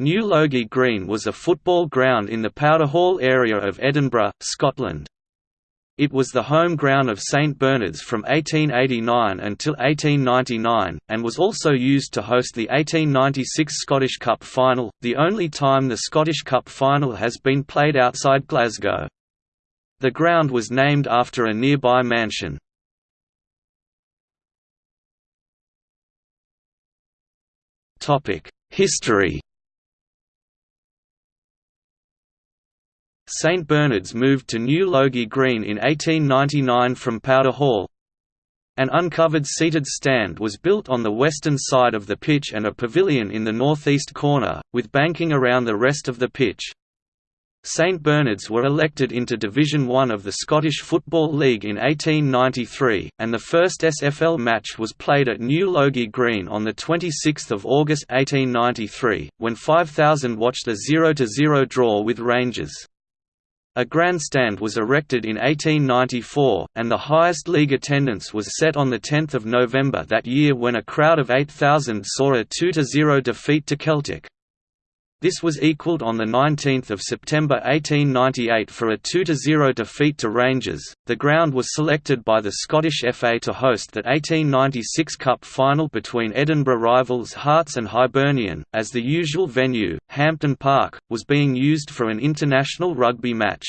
New Logie Green was a football ground in the Powderhall area of Edinburgh, Scotland. It was the home ground of St Bernard's from 1889 until 1899, and was also used to host the 1896 Scottish Cup final, the only time the Scottish Cup final has been played outside Glasgow. The ground was named after a nearby mansion. History St Bernard's moved to New Logie Green in 1899 from Powderhall. An uncovered seated stand was built on the western side of the pitch and a pavilion in the northeast corner, with banking around the rest of the pitch. St Bernard's were elected into Division One of the Scottish Football League in 1893, and the first SFL match was played at New Logie Green on 26 August 1893, when 5,000 watched a 0–0 draw with Rangers. A grandstand was erected in 1894, and the highest league attendance was set on 10 November that year when a crowd of 8,000 saw a 2–0 defeat to Celtic. This was equalled on 19 September 1898 for a 2–0 defeat to Rangers. The ground was selected by the Scottish FA to host that 1896 Cup final between Edinburgh rivals Hearts and Hibernian, as the usual venue, Hampden Park, was being used for an international rugby match.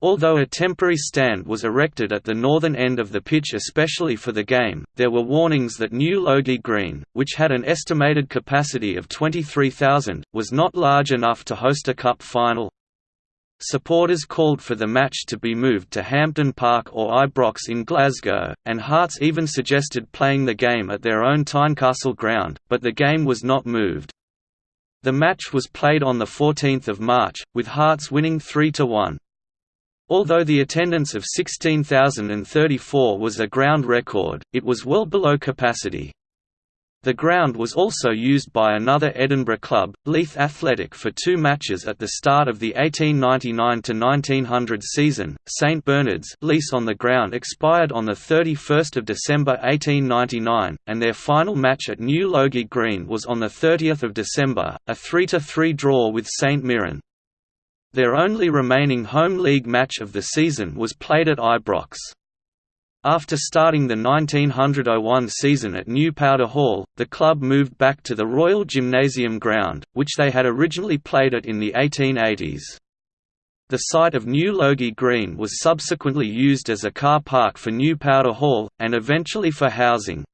Although a temporary stand was erected at the northern end of the pitch especially for the game, there were warnings that New Logie Green, which had an estimated capacity of 23,000, was not large enough to host a cup final. Supporters called for the match to be moved to Hampden Park or Ibrox in Glasgow, and Hearts even suggested playing the game at their own Tynecastle ground, but the game was not moved. The match was played on 14 March, with Hearts winning 3–1. Although the attendance of 16,034 was a ground record, it was well below capacity. The ground was also used by another Edinburgh club, Leith Athletic for two matches at the start of the 1899–1900 season. St Bernard's lease on the ground expired on 31 December 1899, and their final match at New Logie Green was on 30 December, a 3–3 draw with St Mirren. Their only remaining home league match of the season was played at Ibrox. After starting the 1901 season at New Powderhall, the club moved back to the Royal Gymnasium ground, which they had originally played at in the 1880s. The site of New Logie Green was subsequently used as a car park for New Powderhall, and eventually for housing.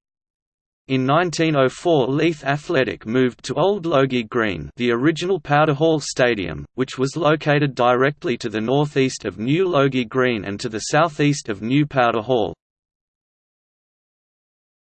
In 1904 Leith Athletic moved to Old Logie Green the original Powderhall Stadium, which was located directly to the northeast of New Logie Green and to the southeast of New Powderhall.